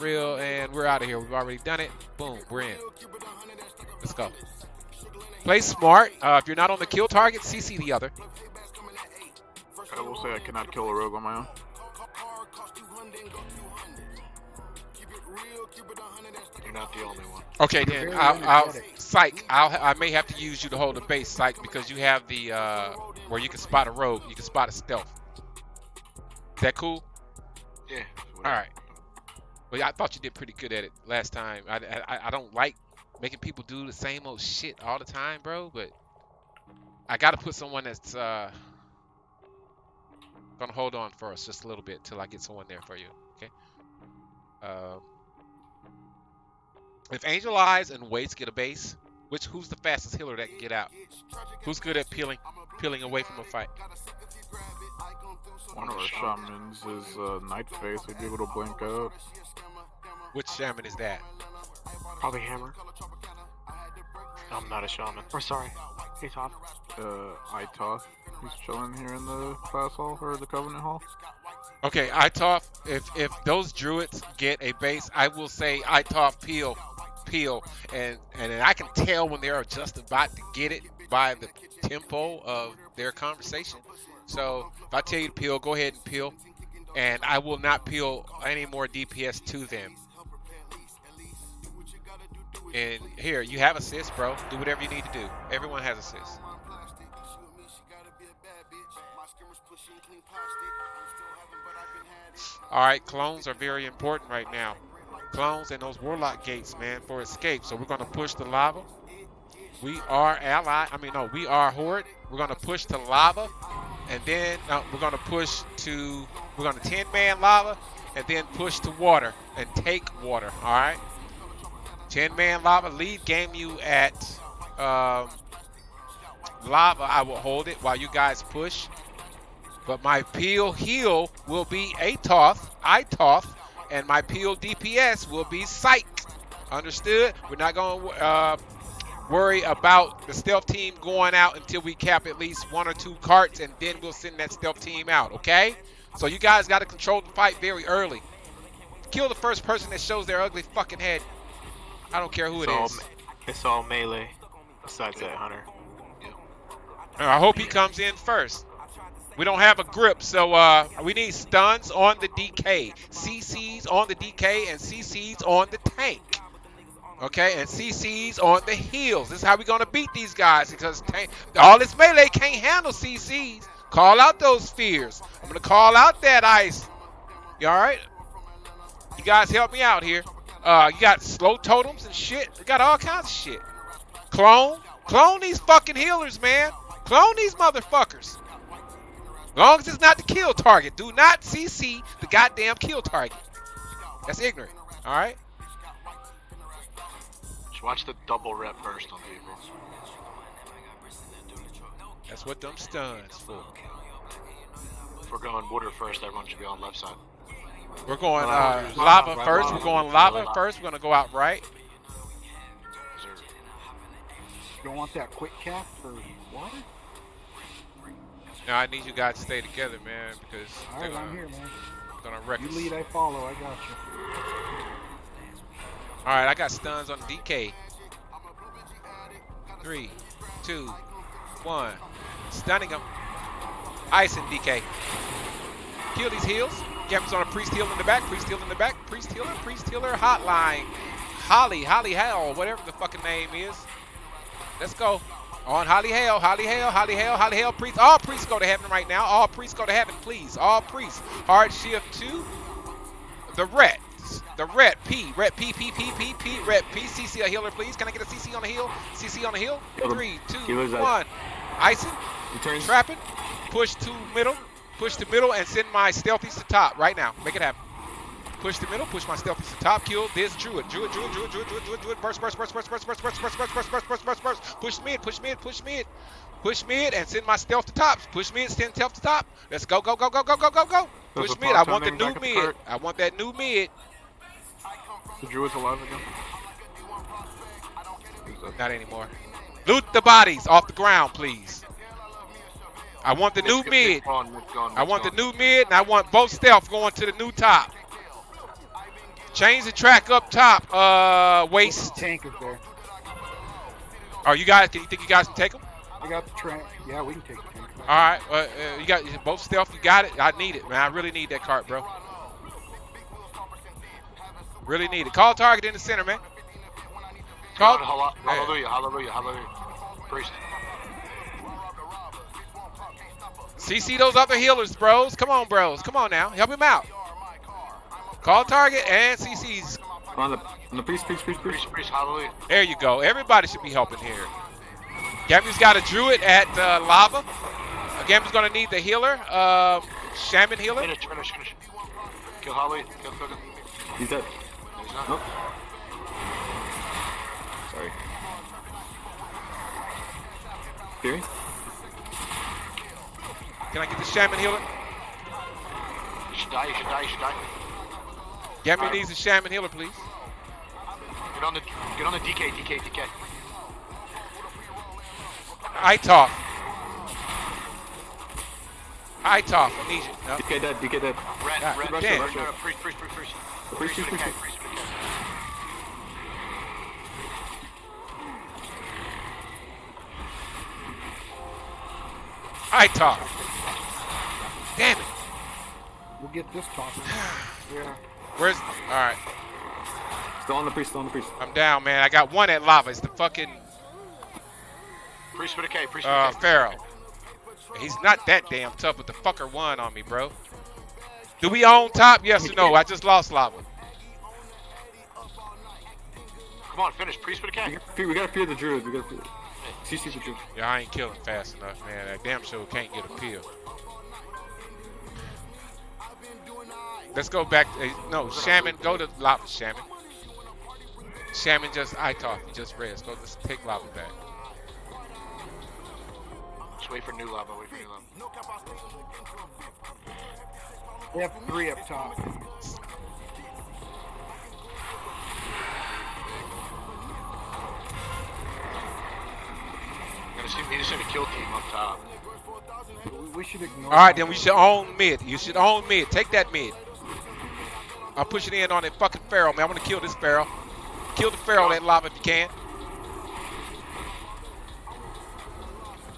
real, and we're out of here. We've already done it. Boom, we're in. Let's go. Play smart. Uh, if you're not on the kill target, CC the other. I will say I cannot kill a rogue on my own. You're not the only one. Okay, then very I'll, I'll energetic. psych. I'll I may have to use you to hold the base psych because you have the uh, where you can spot a rogue, you can spot a stealth. Is that cool? Yeah. All right. Well, I thought you did pretty good at it last time. I, I I don't like making people do the same old shit all the time, bro. But I got to put someone that's uh gonna hold on for us just a little bit till I get someone there for you. Okay. Um. If Angel Eyes and Waits get a base, which who's the fastest healer that can get out? Who's good at peeling peeling away from a fight? One of our shamans is uh, Night Face. He'd be able to blink out. Which shaman is that? Probably hammer. I'm not a shaman. Or sorry, hey Todd. Uh, Itoth. He's chilling here in the class hall or the Covenant hall. Okay, Itoff, if if those druids get a base, I will say Itoff peel, peel, and and I can tell when they're just about to get it by the tempo of their conversation. So if I tell you to peel, go ahead and peel, and I will not peel any more DPS to them. And here, you have assist, bro. Do whatever you need to do. Everyone has assist. All right, clones are very important right now. Clones and those warlock gates, man, for escape. So we're gonna push the lava. We are ally. I mean, no, we are horde. We're gonna push to lava, and then we're gonna push to. We're gonna 10 man lava, and then push to water and take water. All right. 10 man lava lead game you at um, lava. I will hold it while you guys push. But my peel heal will be Atoth, Itoth, and my peel DPS will be Psych. Understood? We're not going to uh, worry about the stealth team going out until we cap at least one or two carts, and then we'll send that stealth team out, okay? So you guys got to control the fight very early. Kill the first person that shows their ugly fucking head. I don't care who It's it all, is. it's all melee. Besides that, Hunter. Uh, I hope he comes in first. We don't have a grip, so uh, we need stuns on the DK, CCs on the DK, and CCs on the tank. Okay, and CCs on the heels. This is how we're gonna beat these guys because tank, all this melee can't handle CCs. Call out those fears. I'm gonna call out that ice. You all right? You guys help me out here. Uh, you got slow totems and shit. We got all kinds of shit. Clone, clone these fucking healers, man. Clone these motherfuckers. Long as it's not the kill target. Do not CC the goddamn kill target. That's ignorant. All right. Just watch the double rep burst on people. That's what them stuns for. If we're going water first, everyone should be on left side. We're going uh, lava first. We're going lava Lava. first. We're gonna go out right. You don't want that quick cap for water? Now I need you guys to stay together, man, because All they're right, I'm gonna, here, man. gonna wreck You us. lead, I follow. I got you. All right, I got stuns on DK. Three, two, one. Stunning him. Ice and DK. Kill these heals. Gambits on a priest heal in the back. Priest heal in the back. Priest healer. Priest healer. Hotline. Holly. Holly Hell. Whatever the fucking name is. Let's go. On Holly Hell. Holly Hell. Holly Hell. Holly Hell. Priest. All priests go to heaven right now. All priests go to heaven, please. All priests. Hard shift two. The ret. The ret P. Ret P P P P P. Ret P. CC a healer, please. Can I get a CC on the hill? CC on the him. Three, two, one. Icing. Trapping. Push to middle. Push to middle and send my stealthies to top right now. Make it happen. Push to middle. Push my stealthies to top. Kill this druid. Druid. Druid. Druid. Druid. Druid. Druid. Druid. Burst. Burst. Burst. Burst. Burst. Burst. Burst. Burst. Burst. Burst. Burst. Burst. Burst. Burst. Push mid. Push mid. Push mid. Push mid and send my stealth to top. Push mid. Send stealth to top. Let's go. Go. Go. Go. Go. Go. Go. Go. Push mid. I want the new the mid. I want that new mid. The druid's alive again. Not anymore. Loot the bodies off the ground, please. I want the new mid. mid's gone, mid's gone, I want the new mid, and I want both stealth going to the new top. Change the track up top. Uh, waste. Tank is there. Are you guys? Can you think you guys can take them? I got the track. Yeah, we can take the tank. All right. Uh, uh, you got both stealth. You got it. I need it, man. I really need that cart, bro. Really need it. Call target in the center, man. Call. God, hallelujah, hallelujah, hallelujah. Priest. CC those other healers, bros. Come on, bros. Come on now. Help him out. Call target and CC's. On the on the priest, priest, priest, priest. Priest, priest, hallelujah. There you go. Everybody should be helping here. Gammy's got a druid at uh, lava. Uh, Gammy's gonna need the healer, um, shaman healer. Finish, finish, finish. Kill hallelujah. Kill, kill, kill. He's dead. No, he's not. Nope. Sorry. Fury? Can I get the shaman healer? You should die, you should die, you should die. Gammy Alright. needs a shaman healer, please. Get on the, get on the DK, DK, DK. Itov. Itov, I need you. No. DK dead, DK dead. Red, Yeah, red, rush red, it, rush no, it. no, priest, priest, priest, priest. Priest, priest, with a K, priest. priest with a K. Itov. Damn it. We'll get this talking. Yeah. Where's? All right. Still on the priest, still on the priest. I'm down, man. I got one at lava. It's the fucking Priest with a K, priest with uh. Pharaoh. He's not that damn tough, but the fucker won on me, bro. Do we own top? Yes or no? I just lost lava. Come on, finish, priest with a We K. gotta fear, we gotta fear the druid. We gotta fear. CC the druid. Yeah, I ain't killing fast enough, man. That damn show can't get a pill. Let's go back. To, eh, no, Shaman, go to lava, Shaman. Shaman just I talk. You just rest. Go. Let's take lava back. Just wait for new lava, wait for new lava. We have three up top. Gonna see me just in a kill team up top. We- We should ignore. All right, then we should own mid. You should own mid. Take that mid. I'm pushing in on that fucking Pharaoh, man. I want to kill this Pharaoh. Kill the Pharaoh, that lava if you can.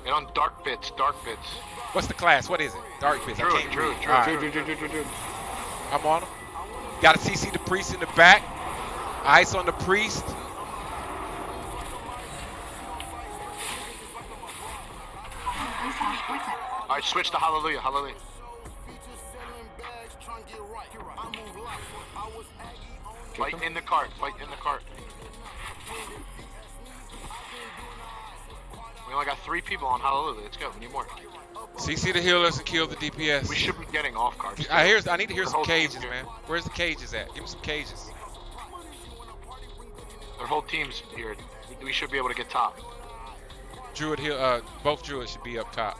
Get on dark bits, dark bits. What's the class? What is it? Dark Bits. True, I can't. Druid, All right, Druid, druid, druid, druid, druid. I'm on him. Got to CC the priest in the back. Ice on the priest. Alright, switch to hallelujah, hallelujah. Fight in the cart, fight in the cart. We only got three people on hallelujah. Let's go, we need more. CC the healers and kill the DPS. We should be getting off cards. I hear. I need to hear The some cages, man. Where's the cages at? Give me some cages. Their whole team's here. We should be able to get top. Druid heal. Uh, both druids should be up top.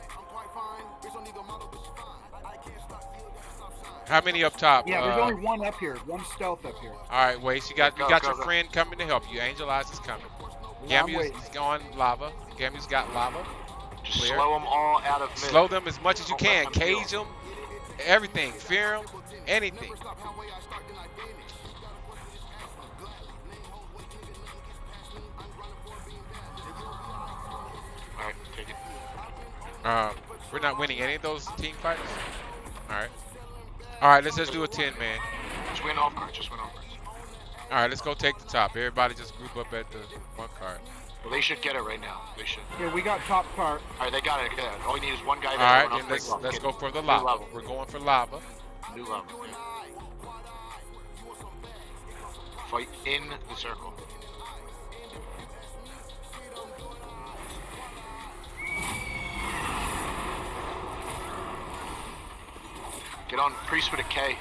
How many up top? Yeah, there's Uh, only one up here. One stealth up here. All right, Waste. You got Go, you got go, your go. friend coming to help you. Angel Eyes is coming. Yeah, I'm Gammy's waiting. is going lava. Gammy's got lava. Just Clear. slow them all out of mid. Slow them as much as you Don't can. them. Cage them. Everything. Fear them. Anything. Alright, take it. Um, we're not winning any of those team fights. All right. All right. Let's just do a ten man. Just win off cards, just win off cards. All right. Let's go take the top. Everybody just group up at the one card. Well, they should get it right now. They should. Yeah, we got top cart. Alright, they got it. Get it. All you need is one guy All there. right. Then let's let's Get go for the lava. lava. We're going for lava. New lava. yeah. Fight in the circle. Get on priest with a K.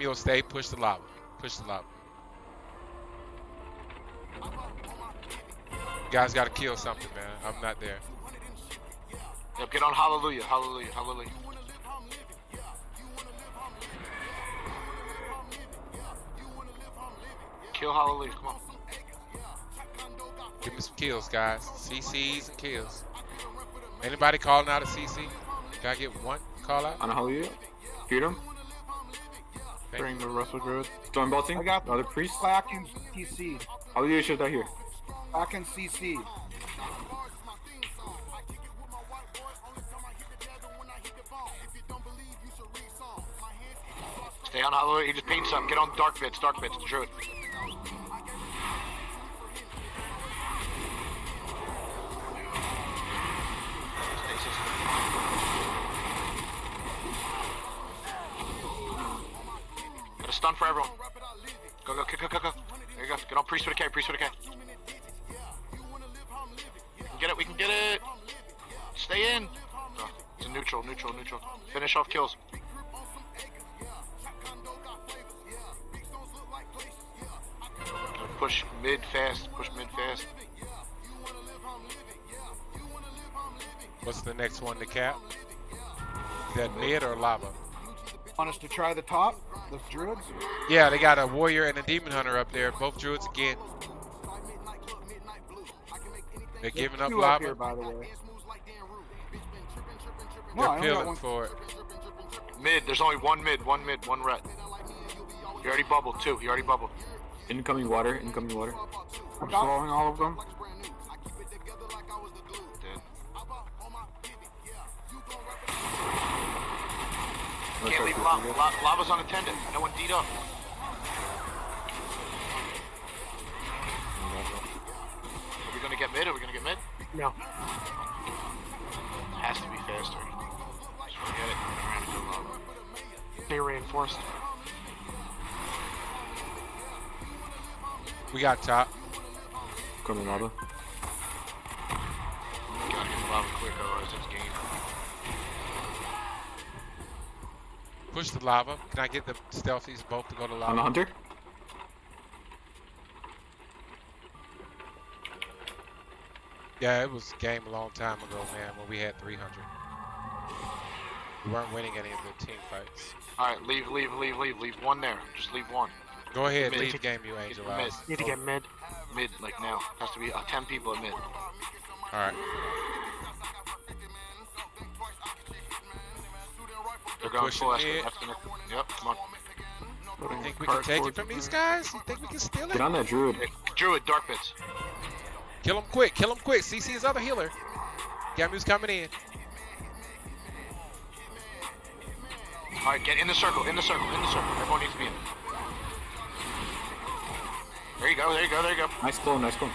Will stay. Push the lava. Push the lava. Guys got to kill something, man. I'm not there. Yep, get on hallelujah, hallelujah, hallelujah. Kill hallelujah, come on. Give me some kills, guys. CCs and kills. Anybody calling out a CC? Can I get one call out? On a hallelujah. Freedom. Thank Bring the Russell Druid. Storm bolting. I got Other priest. Back in CC. Hallelujah should die here. Back in CC. Stay on Hallelujah. He just paint some. Get on dark bits. Dark bits. The druid. Stun for everyone. Go, go, go, go, go, go. There you go. Get on priest with a K. Priest with a K. We can get it. We can get it. Stay in. Oh, it's a neutral, neutral, neutral. Finish off kills. Push mid fast. Push mid fast. What's the next one to cap? Is that mid or lava? Want us to try the top? The druids? Yeah, they got a warrior and a demon hunter up there. Both druids again. They're giving up Two up here, by the way. No, They're I peeling for it. Mid. There's only one mid. One mid. One ret. He already bubbled too. He already bubbled. Incoming water. Incoming water. I'm swallowing all of them. Can't go leave for lava. La- lava's unattended. No one deed up. Are we gonna get mid? Are we gonna get mid? No. Has to be faster. Just forget it. Turn around and go lava. They reinforced. We got top. Coming lava. Gotta get lava quick, otherwise it's game. Push the lava. Can I get the stealthies both to go to lava? On the lava? hunter. Yeah, it was a game a long time ago, man, when we had 300. We weren't winning any of the team fights. Alright, leave, leave, leave, leave. Leave one there. Just leave one. Go ahead, Mid. leave game, you angel Mid. Need to get mid. Mid, like now. Has to be uh, 10 people at mid. All right. Going Pushing full escort. mid. That's gonna. Yep, come on. Putting Think we can take it from these Druid. guys? You think we can steal it? Get on that druid. Hey, Druid, dark bits. Kill him quick. Kill him quick. CC his other healer. Gamu's coming in. Alright, get in the circle, in the circle, in the circle. Everyone needs to be in. There you go, there you go, there you go. Nice clone. Nice clone.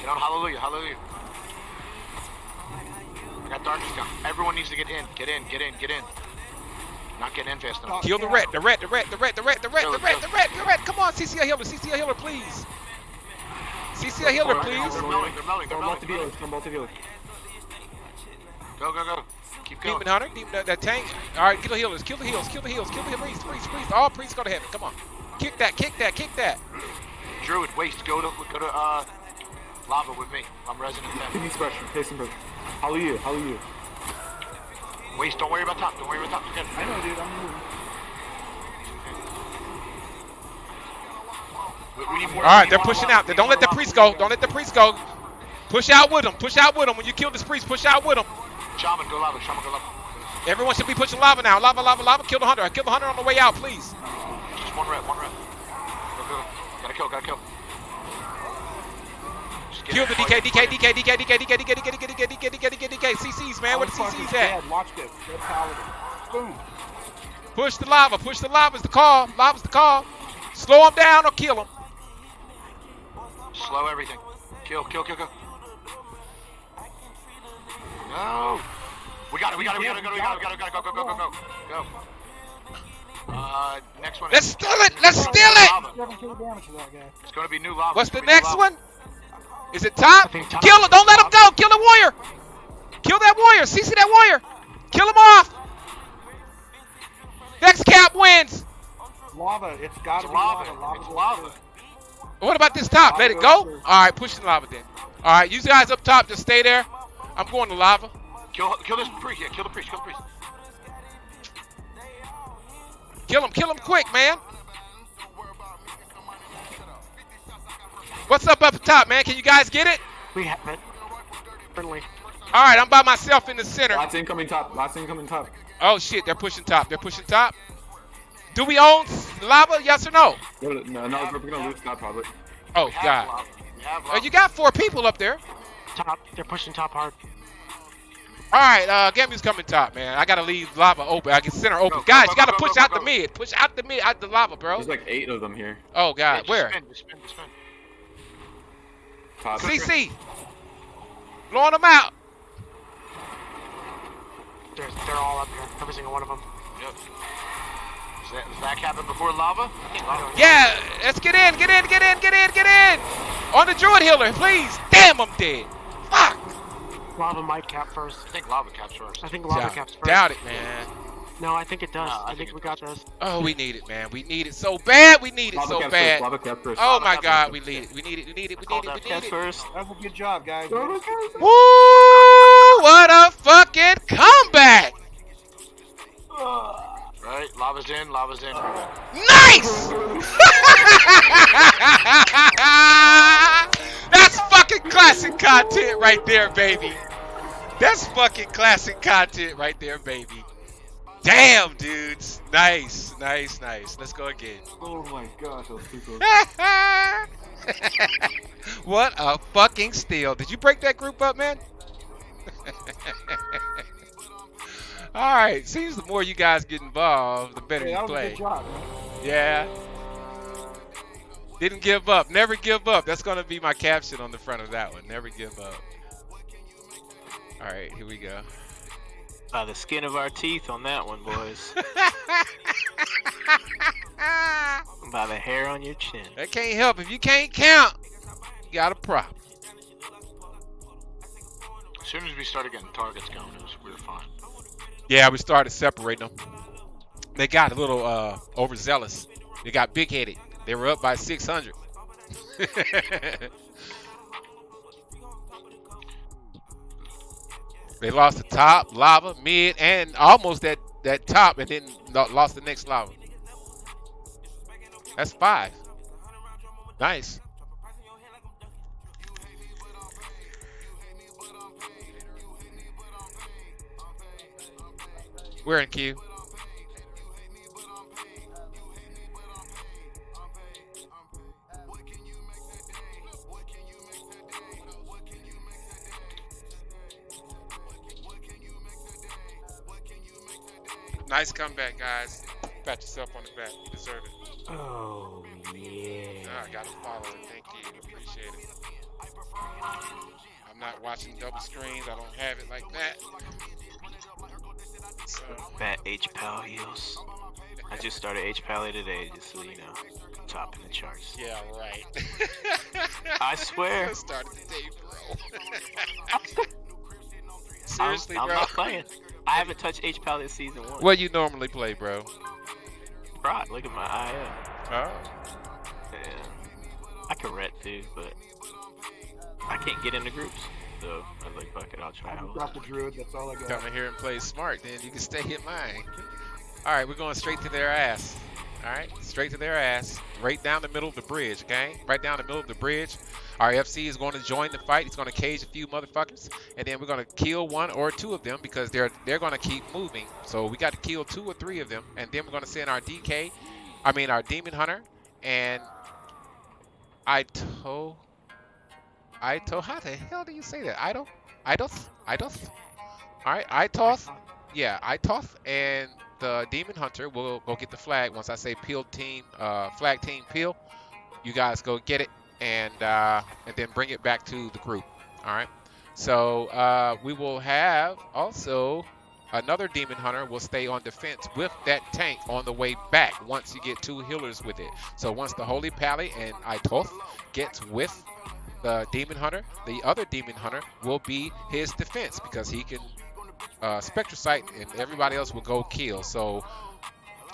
Get on hallelujah, hallelujah. I got darkness. Everyone needs to get in, get in, get in, get in. Not getting in fast enough. Kill the ret. The ret. The ret. The ret. The ret. The ret. The ret. The ret. The ret. Come on, CC a healer. CC a healer, please. CC a healer, please. They're melting, they're melting, they're Storm bolt to melting. healers. Storm bolt. Go, go, go. Keep going. Demon hunter. Demon, that, that tank. All right, kill the healers. Kill the heals. Kill the heals. Kill the priests. Priests. Priests. All priests go to heaven. Come on. Kick that. Kick that. Kick that. Druid, waste, go to, go to, uh, lava with me. I'm resident 10. Kidney expression. Hasten pressure. Hallelujah. you? Waste, don't worry about top, don't worry about top. Forget it. I know, dude. I'm moving. We, we. All right, they're pushing out. They Don't let the priest go. Don't let the priest go. Push out with them. Push out with them. When you kill this priest, push out with them. Shaman, go lava, shaman, go lava. Everyone should be pushing lava now. Lava, lava, lava. Kill the hunter. Kill the hunter on the way out, please. Just one rep, one rep. Go, go, go. Gotta kill, gotta kill. Kill the DK, DK. DK, DK, DK, DK, DK, DK, DK, DK, DK, DK, DK, DK. CCs, man. Where the CCs at? Push the lava. Push the lava the call. Lava's the call. Slow him down or kill him. Slow everything. Kill, kill, kill, kill. No. We got it, we got it, we got it, we got it, we got it. Go, go, go, go, go. Go. Uh, next one. Let's steal it. Let's steal it. Lava. 7k damage to that guy. It's gonna be new lava. What's the next one? Is it top? Kill it. Don't let him go. Kill the warrior. Kill that warrior. CC that warrior. Kill him off. Next cap wins. Lava. It's gotta be lava. lava. Lava It's lava. What about this top? Let it go. All right, push the lava then. All right, you guys up top, just stay there. I'm going to lava. Kill, kill this priest. Yeah, kill the priest. Kill the priest. Kill him. Kill him quick, man. What's up up top, man? Can you guys get it? We have it. Friendly. All right, I'm by myself in the center. Lots incoming top. Lots incoming top. Oh shit, they're pushing top. They're pushing top. Do we own lava? Yes or no? No, no, no we're gonna lose top probably. Oh We god. have Oh, you got four people up there. Top. They're pushing top hard. All right, uh, Gamu's coming top, man. I gotta leave lava open. I can center open. Go, go, Guys, go, you gotta go, go, push out go. the mid. Push out the mid, out the lava, bro. There's like eight of them here. Oh god, just where? Spin, spin, spin. Top. CC. Blowing them out. They're, they're all up here. Every single one of them. Yep. Does that, does that happen before lava? Lava. Yeah, let's get in, get in, get in, get in, get in. On the druid healer, please. Damn, I'm dead. Fuck. Lava might cap first. I think lava caps first. I think lava Doubt- caps first. Doubt it, man. No, I think it does. No, I I, think think it we got this. Oh, we need it, man. We need it so bad. We need it Lava so cap bad. first. Lava cap first. Oh Lava my cap God, first. we need it. We need it. We need it. We need it. We need it. first. That was a good job, guys. Woo! What a fucking comeback! Right? Lava's in, lava's in. Nice! That's fucking classic content right there, baby. That's fucking classic content right there, baby. Damn, dudes. Nice, nice, nice. Let's go again. Oh my gosh, was too close. what a fucking steal. Did you break that group up, man? All right. Seems the more you guys get involved, the better Hey, you play. job. Yeah. Didn't give up. Never give up. That's going to be my caption on the front of that one. Never give up. All right. Here we go. By the skin of our teeth on that one, boys. By the hair on your chin. that can't help. If you can't count, you got a problem. As soon as we started getting targets going, it was, we were fine. Yeah, we started separating them. They got a little uh, overzealous. They got big headed. They were up by 600. they lost the top, lava, mid, and almost that, that top, and then lost the next lava. That's five. Nice. We're in queue. Nice comeback, guys. Pat yourself on the back. You deserve it. Oh, yeah. Ah, I got to follow it. Thank you. Appreciate it. I'm not watching double screens. I don't have it like that. So, Fat H Pal heels. I just started H Pally today, just so you know. Top in the charts. yeah, right. I swear. I started the day, bro. Seriously, I'm, I'm bro. not playing. I haven't touched H Pal this season one. What you normally play, bro? Right, look at my IL. Oh. Yeah. I can ret too, but I can't get into groups. So I was like, fuck it, I'll try I out. just got the druid. That's all I got. Come in here and play smart, then you can stay in mine. All right, we're going straight to their ass. All right, straight to their ass, right down the middle of the bridge, okay? Right down the middle of the bridge. Our FC is going to join the fight. He's going to cage a few motherfuckers, and then we're going to kill one or two of them because they're they're going to keep moving. So we got to kill two or three of them, and then we're going to send our DK, I mean our Demon Hunter, and Ito. Ito, how the hell do you say that? Ito? Idoth? Idoth? All right, Itoth. Yeah, Itoth and the Demon Hunter will go get the flag once I say peel team, uh, flag team peel. You guys go get it and uh, and then bring it back to the group. All right. So uh, we will have also another Demon Hunter will stay on defense with that tank on the way back once you get two healers with it. So once the Holy Pally and Itoth gets with the Demon Hunter, the other Demon Hunter will be his defense because he can uh, Spectral Sight and everybody else will go kill. So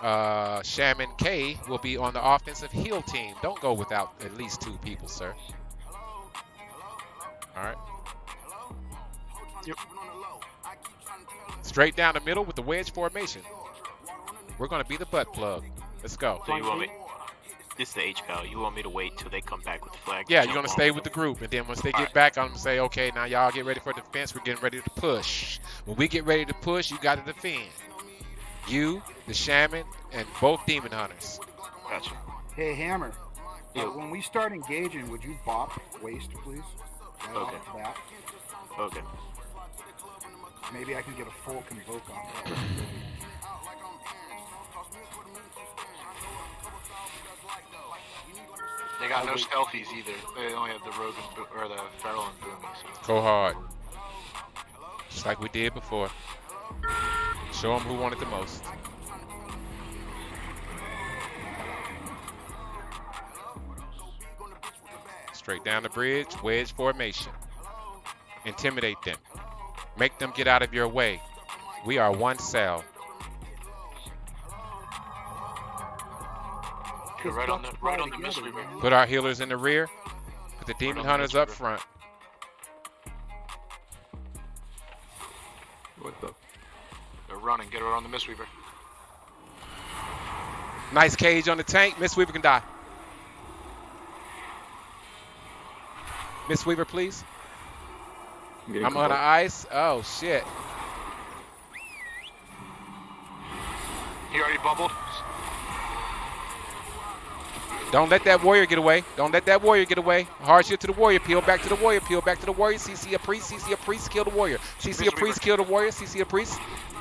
uh, Shaman K will be on the offensive heel team. Don't go without at least two people, sir. All right. Yep. Straight down the middle with the wedge formation. We're going to be the butt plug. Let's go. So you want me? this is the H pal. You want me to wait till they come back with the flag? Yeah, you're gonna on stay with the group, and then once they get Alright. back, I'm gonna say, okay, now y'all get ready for defense. We're getting ready to push. When we get ready to push, you got to defend. You, the shaman, and both demon hunters. Gotcha. Hey, Hammer. uh, when we start engaging, would you bop waste, please? Right off Okay. the bat. Okay. Maybe I can get a full convoke on that. They got no stealthies either. They only have the rogue and Bo- or the feral and booming. So. Go hard. Just like we did before. Show them who wanted the most. Straight down the bridge, wedge formation. Intimidate them. Make them get out of your way. We are one cell. Go right on the right on the Mistweaver. Put our healers in the rear. Put the demon on the hunters up front. What the? They're running. Get her on the Mistweaver. Nice cage on the tank. Mistweaver can die. Mistweaver, please. I'm I'm on the ice. Oh shit. He already bubbled. Don't let that warrior get away. Don't let that warrior get away. Hard shield to the warrior. Peel back to the warrior. Peel back to the warrior. CC a priest. CC a priest. Kill the warrior. CC a priest. Kill the warrior. CC a priest.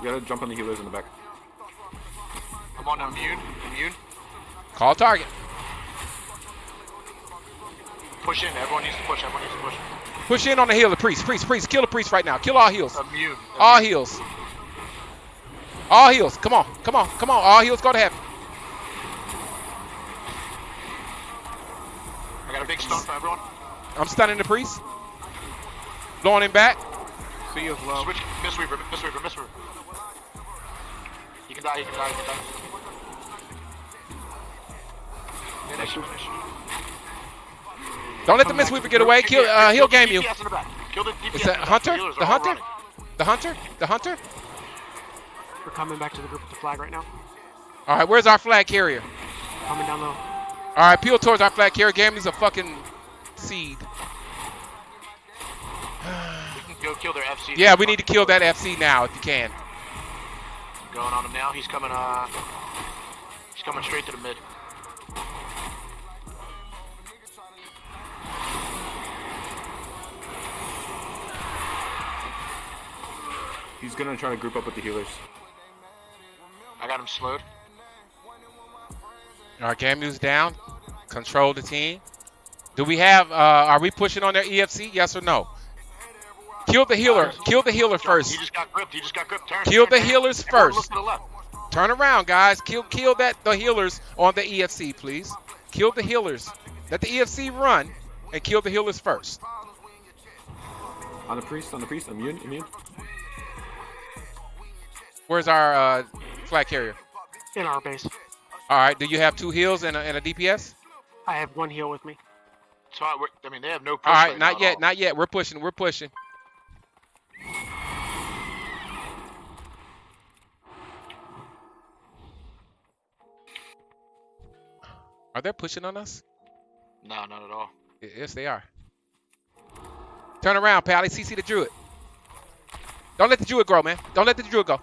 You gotta jump on the healers in the back. I'm on immune. Immune. Call target. Push in. Everyone needs to push. Everyone needs to push. Push in on the healer, priest, priest, priest. Kill the priest right now. Kill all heals. Immune. All Immune. heals. All heals. Come on, come on, come on. All heals go to heaven. I got a big stun for everyone. I'm stunning the priest. Blowing him back. See us low. Switch. Mistweaver. Mistweaver. Mistweaver. Can die. You can die. You can die. Finish. Finish. Don't let the Mistweaver get away. Kill. Uh, he'll game you. In the back. Kill the DPS Is that the. Hunter? The Hunter? The hunter. The hunter. We're coming back to the group with the flag right now. All right, where's our flag carrier? Coming down low. All right, peel towards our flag carrier. Game is a fucking seed. We can go kill their FC. Yeah, we need to kill that FC now if you can. Going on him now. He's coming. Uh, he's coming straight to the mid. He's gonna try to group up with the healers. I got him slowed. Our Gamu's down. Control the team. Do we have? Uh, are we pushing on their EFC? Yes or no? Kill the healer. Kill the healer He first. just got gripped. He just got gripped. Turn. Kill turn, the healers Everyone first. Look to the left. Turn around, guys. Kill, kill that the healers on the EFC, please. Kill the healers. Let the EFC run and kill the healers first. On the priest, on the priest, immune, immune. Where's our uh, flag carrier? In our base. All right. Do you have two heals and a, and a DPS? I have one heal with me. So I, I mean, they have no. Push All right. right Not at yet. all. Not yet. We're pushing. We're pushing. Are they pushing on us? No, not at all. Yes, they are. Turn around, Pally. CC the Druid. Don't let the Druid grow, man. Don't let the Druid go.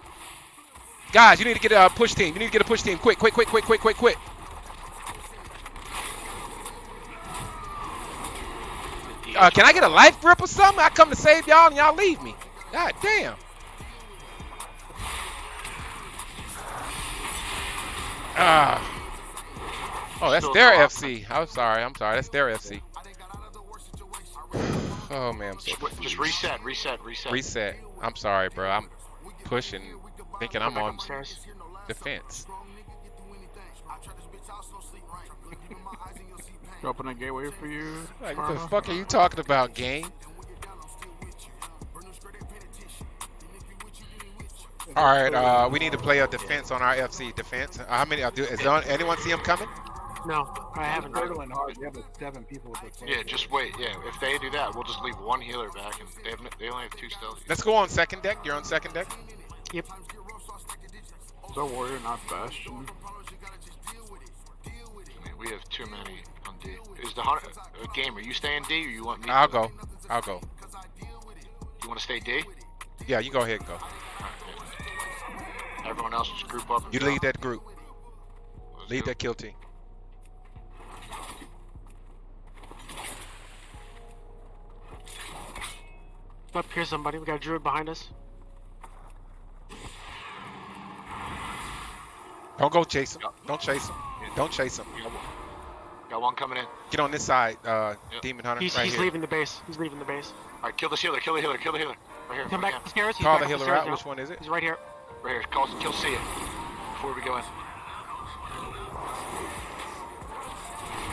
Guys, you need to get a push team. You need to get a push team. Quick, quick, quick, quick, quick, quick, quick. Uh, can I get a life grip or something? I come to save y'all and y'all leave me. God damn. Ah. Oh, that's their FC. I'm sorry. I'm sorry. That's their FC. Oh man, I'm so Just, just reset, reset, reset. reset. I'm sorry, bro. I'm pushing, thinking I'm Back on upstairs. defense. Open a gateway for you. Like, what the fuck are you talking about, game? All right, uh, we need to play a defense on our FC defense. How many? Uh, do, is there, anyone see him coming? No, I haven't. Hurdling hard. You have like seven people with this. Yeah, just wait. Yeah, if they do that, we'll just leave one healer back, and they have they only have two stealth. Let's go on second deck. You're on second deck. Yep. Is that warrior not Bastion? I mean, we have too many on D. Is the hunter uh, gamer? You stay in D, or you want me? I'll to? go. I'll go. You want to stay D? Yeah, you go ahead and go. Alright, yeah. Everyone else just group up. And You go. lead that group. Let's Lead go. that kill team. Up here, somebody. We got a druid behind us. Don't go chase him. Don't chase him. Don't chase him. Got one- coming in. Get on this side, uh, Yep. Demon Hunter. He's, right he's here. leaving the base. He's leaving the base. All right, kill the healer. Kill the healer. Kill the healer. Right here. Come right back here. upstairs. He's Call back the healer stairs out. now. Which one is it? He's right here. Right here. Call, kill see it before we go in.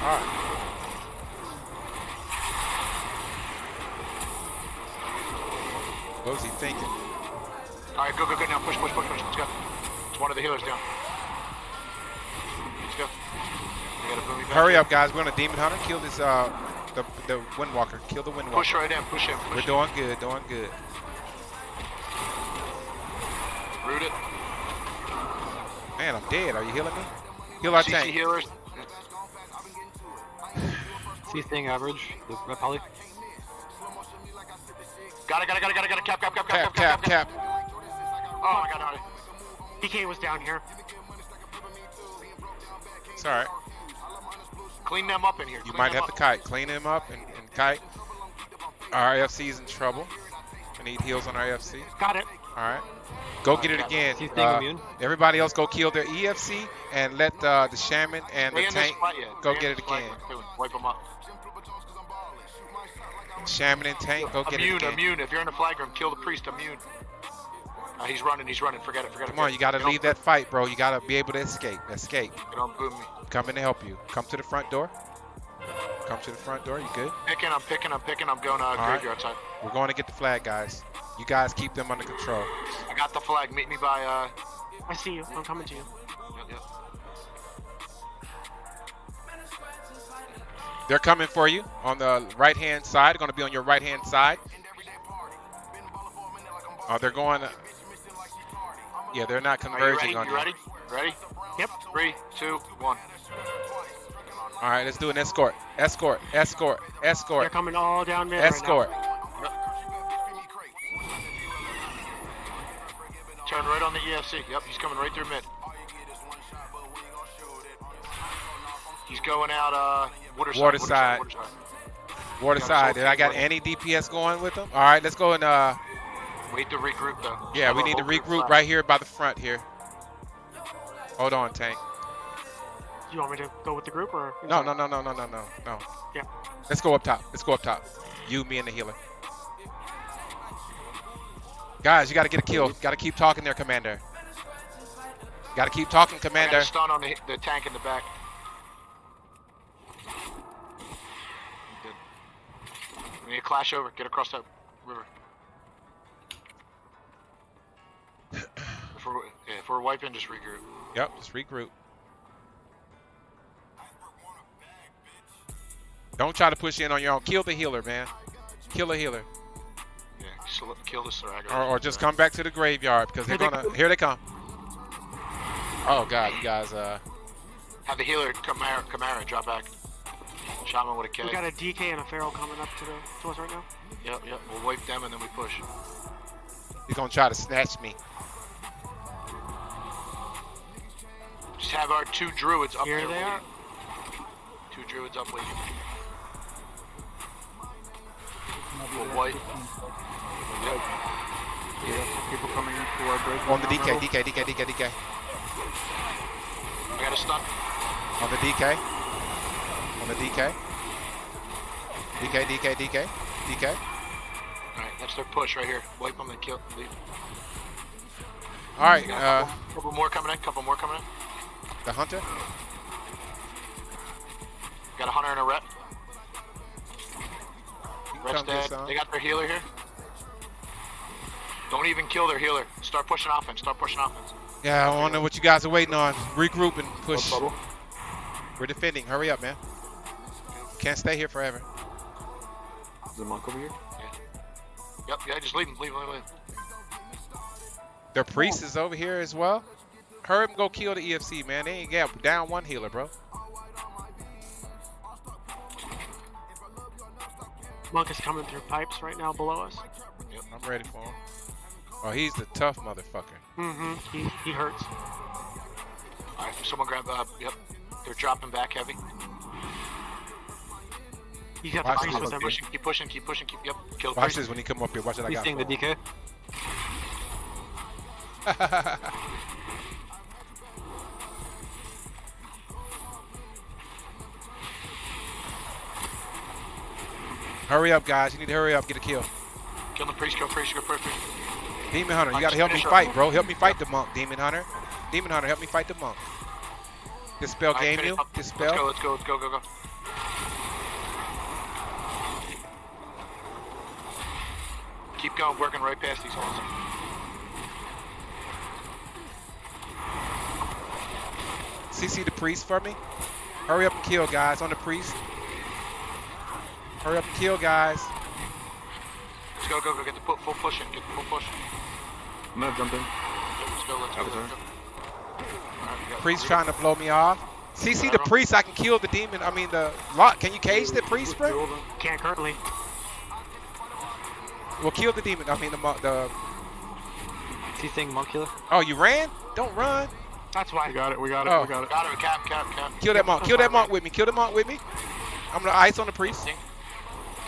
All right. What was he thinking? All right, go, go, go now. Push, push, push, push. Let's go. It's one of the healers down. Let's go. We gotta move back. Hurry up, guys. We're on a Demon Hunter. Kill this, uh, the, the Windwalker. Kill the Windwalker. Push right in. Push in. We're Push. doing good, doing good. Root it. Man, I'm dead. Are you healing me? Heal our CC tank. healers. C thing average. The. Got it, got it, got it, got it, got it. Cap, cap, cap, Cap, cap, cap, cap. Oh my god, no. DK was down here. It's all right. Clean them up in here. You Clean might them have to kite. Clean him up and, and kite. Our AFC's in trouble. We need heals on our AFC. Got it. All right. Go get it again. Uh, everybody else go kill their EFC and let uh, the shaman and the tank go get it again. Let's do it. Wipe them up. Shaman and tank go get immune, it again. immune. If you're in the flag room, kill the priest. Immune. Uh, he's running. He's running. Forget it. Forget it. Come on, you gotta Get leave that fight, bro. You gotta be able to escape. Escape. Get on boom me. Coming to help you. Come to the front door. Come to the front door. You good? Picking. I'm picking. I'm picking. I'm going uh, right. graveyard side. We're going to get the flag, guys. You guys keep them under control. I got the flag. Meet me by. Uh, I see you. I'm coming to you. They're coming for you on the right hand side. Going to be on your right hand side. Oh, they're going. Yeah, they're not Are you converging ready? on You ready? Ready? Yep. Three, two, one. All right, let's do an escort. Escort. Escort. Escort. They're coming all down mid Escort. right Turn right on the EFC. Yep, he's coming right through mid. He's going out uh water side. Water side. Water side. Water Got side. assault Did I got any DPS going with them? All right, let's go and uh, Wait to regroup though. yeah, we need to regroup right here by the front here. Hold on, tank. You want me to go with the group or? No, no, no, no, no, no, no, no. Yeah. Let's go up top. Let's go up top. You, me, and the healer. Guys, you got to get a kill. Got to keep talking there, Commander. Got to keep talking, I got Commander. a stun on the, the tank in the back. Good. We need to clash over. Get across that river. if, we're, yeah, if we're wiping, just regroup. Yep, just regroup. Don't try to push in on your own. Kill the healer, man. Kill the healer. Yeah, kill the Sarago. Or, or just come back to the graveyard because they're gonna. Here they come. Oh God, you guys. Uh, Have the healer Kamara, Kamara drop back. Shaman with a K. We got a DK and a Feral coming up to the to us right now. Yep, yep. We'll wipe them and then we push. he's gonna try to snatch me. Just have our two druids up Here there. they are. Two druids up waiting. We'll wipe. Yeah, people coming into our bridge. On the DK, now. DK, DK, DK, DK. I got a stun. On the DK. The DK. DK, DK, DK, DK. Alright, that's their push right here. Wipe them and kill. Leave. All right, a uh, couple, couple more coming in. Couple more coming in. the hunter. Got a hunter and a rep. Rep's dead. They got their healer here. Don't even kill their healer. Start pushing offense. Start pushing offense. Yeah, I don't know what you guys are waiting on. Regroup and push. We're defending. Hurry up, man. Can't stay here forever. Is the monk over here? Yeah. Yep. Yeah. Just leave him. Leave him. Leave him. Their priest is over here as well. Hurry up and go kill the EFC, man. They ain't got down one healer, bro. Monk is coming through pipes right now below us. Yep, I'm ready for him. Oh, he's the tough motherfucker. Mm-hmm. He he hurts. All right. Someone grab. Uh, yep. They're dropping back heavy. He's got Watch the this. with Keep pushing. Keep pushing. Keep pushing. Keep. Yep. Kill Watch this when he come up here. Watch what I He's seeing the DK. hurry up, guys. You need to hurry up. Get a kill. Kill the priest. Kill priest. Kill priest. Demon Hunter, you gotta help me fight, bro. Help me fight the monk, Demon Hunter. Demon Hunter, help me fight the monk. Dispel game you. up. Let's go. Let's go. Let's go. Go. Go. Keep going. Working right past these holes. CC the priest for me. Hurry up and kill, guys, on the priest. Hurry up and kill, guys. Let's go. Go. Go. Get the pu- full push in. Get the full push. I'm gonna jump in. Let's go. Let's go. Let's go. Avatar. All right, we got- Priest trying to blow me off. CC the priest, I can kill the demon. I mean the lot. Can you cage the priest, bro? Can't currently. Well, kill the demon. I mean the mo- the. Is he seeing monk healer? Oh, you ran? Don't run. That's why. We got it. We got it. Oh. We got it. Got it. Cap. Cap. Cap. Kill that monk. Kill that monk with me. Kill the monk with me. I'm gonna ice on the priest.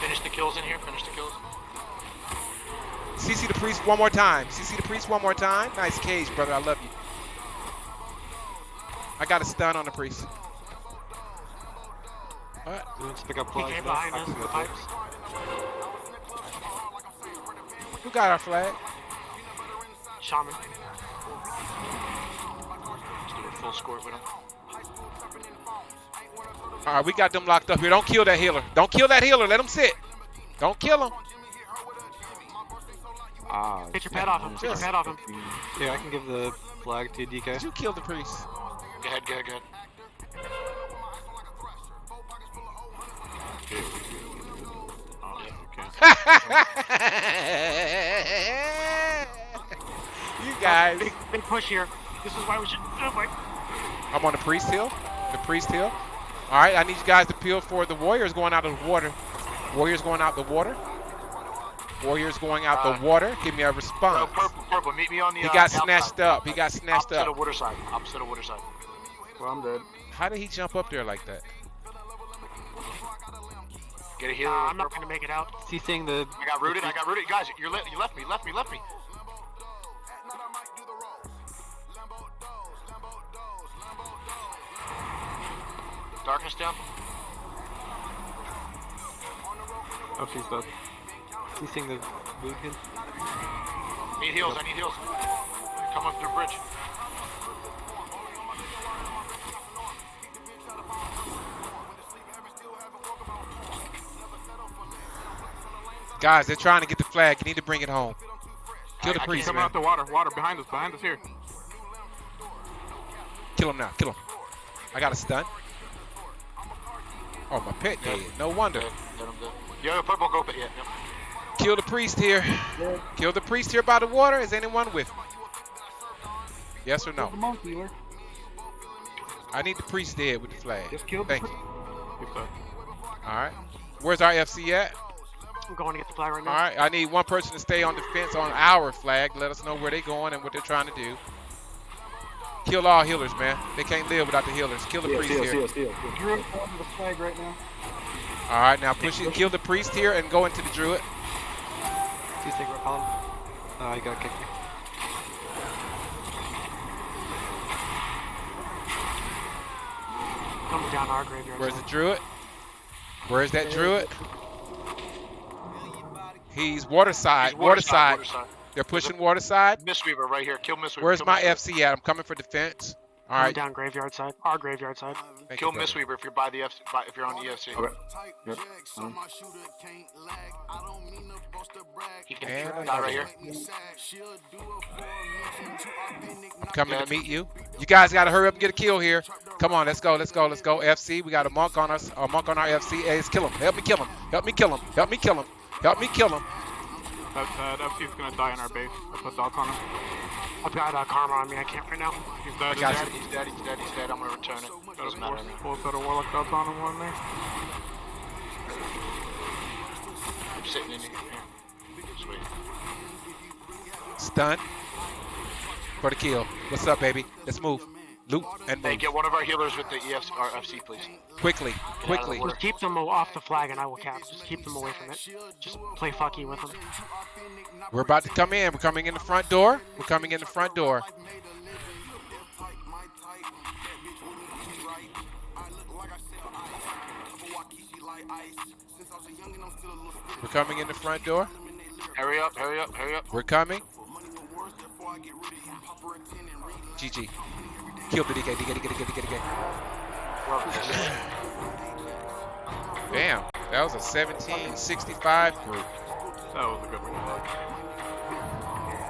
Finish the kills in here. Finish the kills. CC the priest one more time. CC the priest one more time. Nice cage, brother. I love you. I got a stun on the priest. What? Let's pick up He flags. came now. behind us with the pipes. Who got our flag? Shaman. Let's do a full squirt with him. All right, we got them locked up here. Don't kill that healer. Don't kill that healer. Let him sit. Don't kill him. Ah. Get your pet off him. Get your pet off him. Yeah, I can give the flag to DK. Did you kill the priest? Go ahead. Go ahead. Go ahead. Okay. you guys. Big, big push here. This is why we should. Oh my. I'm on the priest hill. The priest hill. All right, I need you guys to peel for the warriors going out of the water. Warriors going out the water. Warriors going out Uh, the water. Give me a response. purple. Purple. Meet me on the. He uh, got outside. snatched up. He got snatched Opposite up. of water side. Opposite of water side. Well, I'm dead. How did he jump up there like that? Get a healer. Uh, I'm not purple. gonna make it out. Is he seeing the? I got rooted. I got rooted. Guys, you're le- you left me. Left me. Left me. Darkness down. Oh, she's dead. Is he seeing the boot hit? Need heals. I need heals. Come up the bridge. Guys, they're trying to get the flag. You need to bring it home. Kill the I- I priest, Coming man. out the water. Water behind us. Behind us here. Kill him now. Kill him. I got a stun. Oh, my pet dead. No wonder. Dead. Dead, I'm dead. Purple. Go. Yeah. Yep. Kill the priest here. Kill the priest here by the water. Is anyone with me? Yes or no? the monk healer. I need the priest dead with the flag. Just kill the Thank pri- you. Keep that. All right. Where's our FC at? I'm going to get the flag right now. right. I need one person to stay on defense on our flag. Let us know where they're going and what they're trying to do. Kill all healers, man. They can't live without the healers. Kill the Steal, priest steal, here. steal, steal. Druid going to the flag right now. All right. Now push it. Kill the priest here and go into the druid. Is he seeing repel him? Oh, he got kicked me. Coming down our graveyard. Where's the druid? Where's that druid? He's water side. He's Water side. Water side. They're pushing water side. Mistweaver right here. Kill Mistweaver. Where's Kill my Mistweaver. FC at? I'm coming for defense. All right. I'm down graveyard side. Our graveyard side. Thank Kill you, brother. Mistweaver if you're by the F. By, if you're on the EFC. Okay. Yep. He And can die right here. I'm coming Dead. to meet you. You guys got to hurry up and get a kill here. Come on, let's go, let's go, let's go. FC, we got a monk on us, a monk on our FC. Hey, let's kill him. Help me kill him. Help me kill him. Help me kill him. Help me kill him. That, that FC's gonna die in our base. I put dots on him. I've got uh, karma on me. I can't right now. He's dead. I got Dead, he's dead, he's dead, he's dead. I'm gonna return it. Doesn't matter. Full, full set of warlock dots on him. One there. I'm sitting in here. Just wait. Stun for the kill. What's up, baby? Let's move. Loot and Hey, move. get one of our healers with the EF, our FC, please. Quickly, quickly. Just keep them off the flag and I will cap. Just keep them away from it. Just play fucky with them. We're about to come in. We're coming in the front door. We're coming in the front door. We're coming in the front door. Hurry up, hurry up, hurry up. We're coming. GG. Kill the DK, DK, DK, DK, DK, DK. Bam. That was a 1765 group. That was a good one.